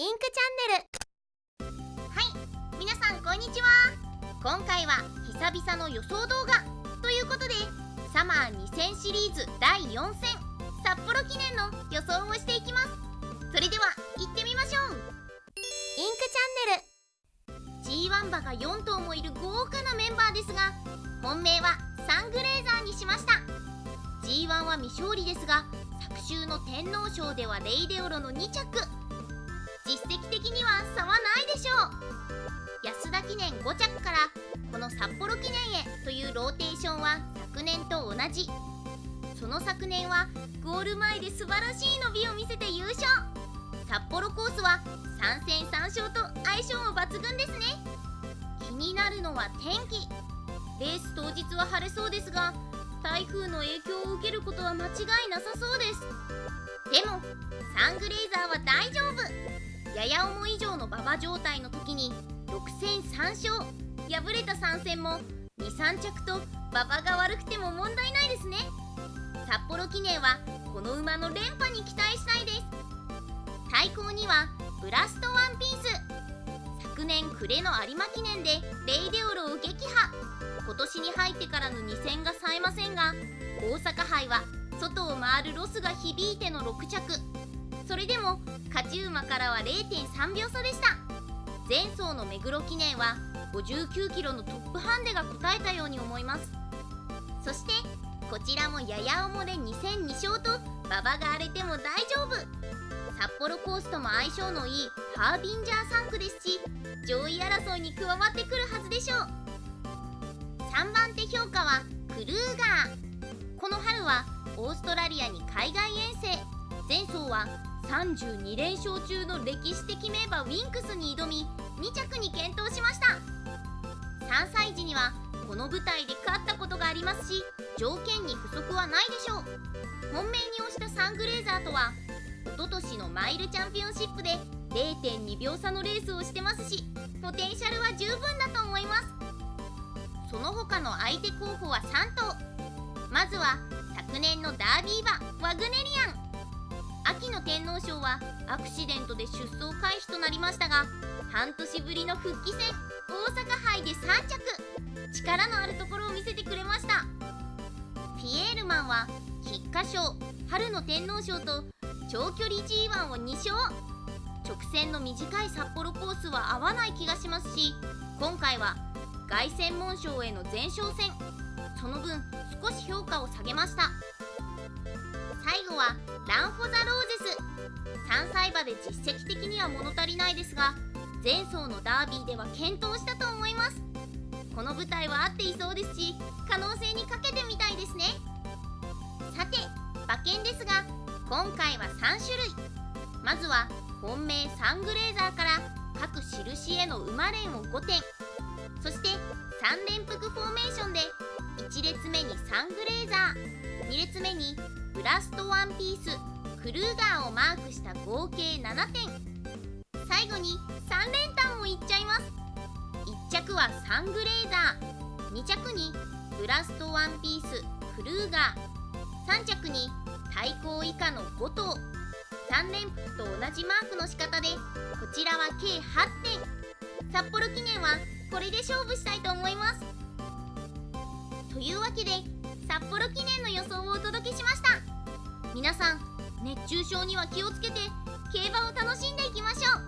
インクチャンネル。はい皆さんこんにちは。今回は久々の予想動画ということでサマー2000シリーズ第4戦札幌記念の予想をしていきます。それでは行ってみましょう。インクチャンネル。G1 馬が4頭もいる豪華なメンバーですが本命はサングレーザーにしました。G1 は未勝利ですが昨週の天皇賞ではレイデオロの2着。的には差はないでしょう。安田記念5着からこの札幌記念へというローテーションは昨年と同じ。その昨年はゴール前で素晴らしい伸びを見せて優勝。札幌コースは3戦3勝と相性も抜群ですね。気になるのは天気。レース当日は晴れそうですが台風の影響を受けることは間違いなさそうです。でもサングレーザーは大丈夫。やや重以上の馬場状態の時に6戦3勝。敗れた3戦も23着と馬場が悪くても問題ないですね。札幌記念はこの馬の連覇に期待したいです。対抗にはブラストワンピース。昨年暮れの有馬記念でレイデオロを撃破。今年に入ってからの2戦が冴えませんが大阪杯は外を回るロスが響いての6着。それでも勝ち馬からは0.3秒差でした。前走の目黒記念は59キロのトップハンデが答えたように思います。そしてこちらもやや重で2戦2勝と馬場が荒れても大丈夫。札幌コースとも相性のいいハービンジャー3区ですし上位争いに加わってくるはずでしょう。3番手評価はクルーガー。この春はオーストラリアに海外遠征。32連勝中の歴史的名馬ウィンクスに挑み2着に健闘しました。3歳児にはこの舞台で勝ったことがありますし条件に不足はないでしょう。本命に押したサングレーザーとは一昨年のマイルチャンピオンシップで0.2秒差のレースをしてますしポテンシャルは十分だと思います。その他の相手候補は3頭まずは昨年のダービー馬ワグネリアン。秋の天皇賞はアクシデントで出走回避となりましたが半年ぶりの復帰戦大阪杯で3着。力のあるところを見せてくれました。ピエールマンは菊花賞春の天皇賞と長距離 G1 を2勝。直線の短い札幌コースは合わない気がしますし今回は凱旋門賞への前哨戦。その分少し評価を下げました。最後はラン・フォ・ザ・ローゼス。3歳馬で実績的には物足りないですが前走のダービーでは健闘したと思います。この舞台は合っていそうですし可能性にかけてみたいですね。さて馬券ですが今回は3種類。まずは本命サングレーザーから各印への馬連を5点。そして3連複フォーメーションで1列目にサングレーザー。2列目にブラストワンピースクルーガーをマークした合計7点。最後に3連単をいっちゃいます。1着はサングレーザー。2着にブラストワンピースクルーガー。3着に対抗以下の5頭。3連複と同じマークの仕方でこちらは計8点。札幌記念はこれで勝負したいと思います。というわけで札幌記念の予想を熱中症には気をつけて競馬を楽しんでいきましょう。